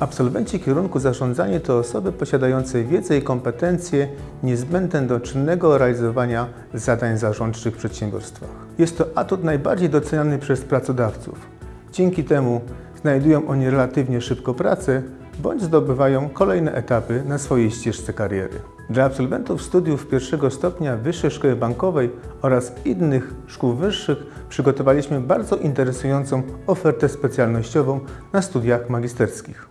Absolwenci kierunku zarządzanie to osoby posiadające wiedzę i kompetencje niezbędne do czynnego realizowania zadań zarządczych w przedsiębiorstwach. Jest to atut najbardziej doceniany przez pracodawców. Dzięki temu znajdują oni relatywnie szybko pracę bądź zdobywają kolejne etapy na swojej ścieżce kariery. Dla absolwentów studiów pierwszego stopnia Wyższej Szkoły Bankowej oraz innych szkół wyższych przygotowaliśmy bardzo interesującą ofertę specjalnościową na studiach magisterskich.